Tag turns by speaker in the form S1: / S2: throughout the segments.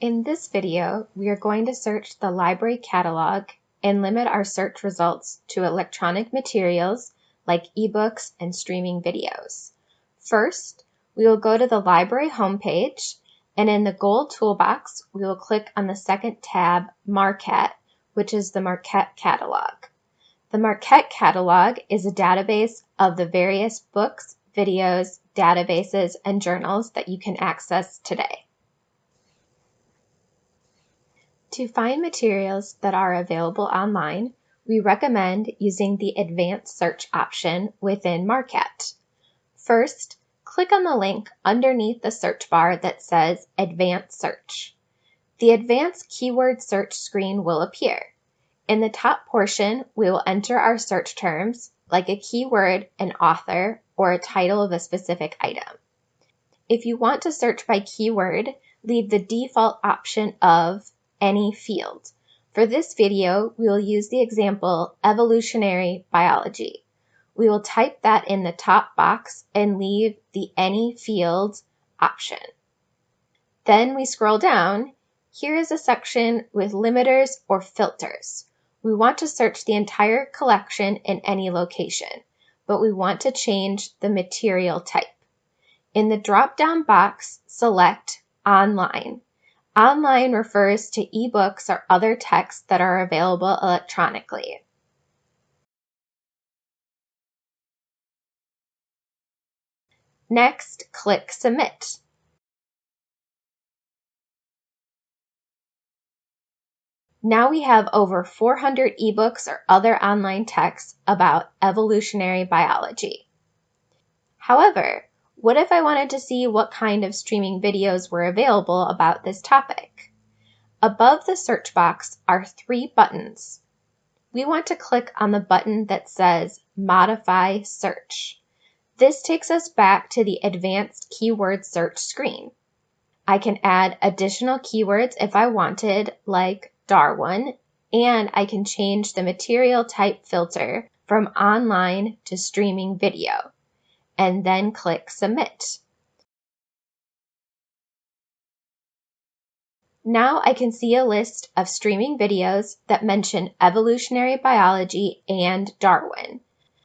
S1: In this video, we are going to search the library catalog and limit our search results to electronic materials like ebooks and streaming videos. First, we will go to the library homepage and in the gold toolbox, we will click on the second tab, Marquette, which is the Marquette catalog. The Marquette catalog is a database of the various books, videos, databases, and journals that you can access today. To find materials that are available online, we recommend using the Advanced Search option within Marquette. First, click on the link underneath the search bar that says Advanced Search. The Advanced Keyword Search screen will appear. In the top portion, we will enter our search terms, like a keyword, an author, or a title of a specific item. If you want to search by keyword, leave the default option of any field. For this video, we will use the example evolutionary biology. We will type that in the top box and leave the any field option. Then we scroll down. Here is a section with limiters or filters. We want to search the entire collection in any location, but we want to change the material type. In the drop-down box, select Online. Online refers to ebooks or other texts that are available electronically. Next, click Submit. Now we have over 400 ebooks or other online texts about evolutionary biology. However, what if I wanted to see what kind of streaming videos were available about this topic? Above the search box are three buttons. We want to click on the button that says Modify Search. This takes us back to the Advanced Keyword Search screen. I can add additional keywords if I wanted, like Darwin, and I can change the material type filter from online to streaming video and then click Submit. Now I can see a list of streaming videos that mention evolutionary biology and Darwin.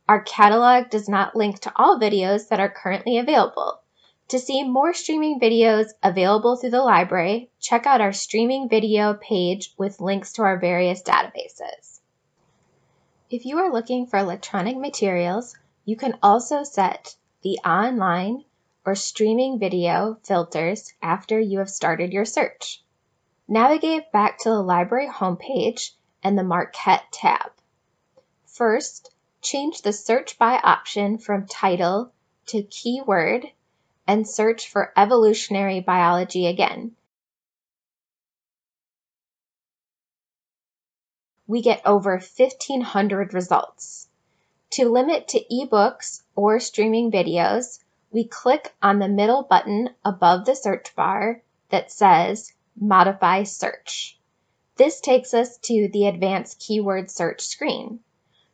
S1: Our catalog does not link to all videos that are currently available. To see more streaming videos available through the library, check out our streaming video page with links to our various databases. If you are looking for electronic materials, you can also set the online or streaming video filters after you have started your search. Navigate back to the library homepage and the Marquette tab. First, change the search by option from title to keyword and search for evolutionary biology again. We get over 1,500 results. To limit to ebooks or streaming videos, we click on the middle button above the search bar that says Modify Search. This takes us to the Advanced Keyword Search screen.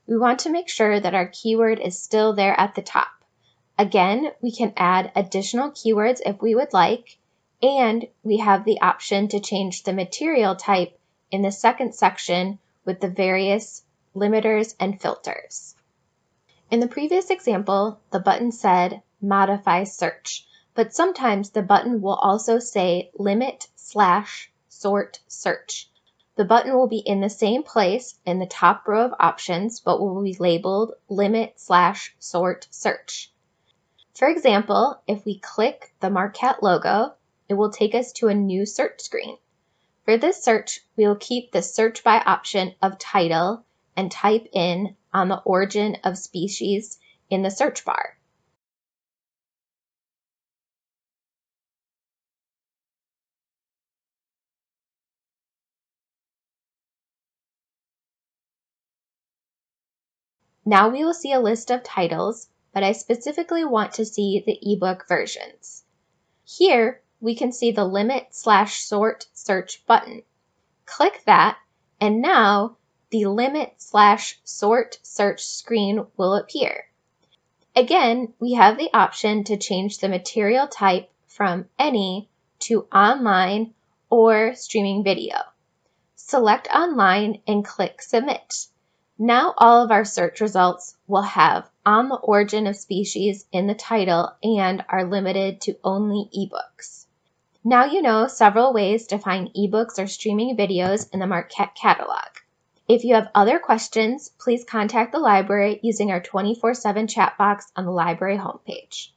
S1: We want to make sure that our keyword is still there at the top. Again, we can add additional keywords if we would like, and we have the option to change the material type in the second section with the various limiters and filters. In the previous example, the button said Modify Search, but sometimes the button will also say Limit slash Sort Search. The button will be in the same place in the top row of options, but will be labeled Limit slash Sort Search. For example, if we click the Marquette logo, it will take us to a new search screen. For this search, we will keep the search by option of title and type in on the origin of species in the search bar. Now we will see a list of titles, but I specifically want to see the ebook versions. Here, we can see the limit slash sort search button. Click that, and now the limit slash sort search screen will appear. Again, we have the option to change the material type from any to online or streaming video. Select online and click Submit. Now all of our search results will have On the Origin of Species in the title and are limited to only ebooks. Now you know several ways to find ebooks or streaming videos in the Marquette catalog. If you have other questions, please contact the library using our 24-7 chat box on the library homepage.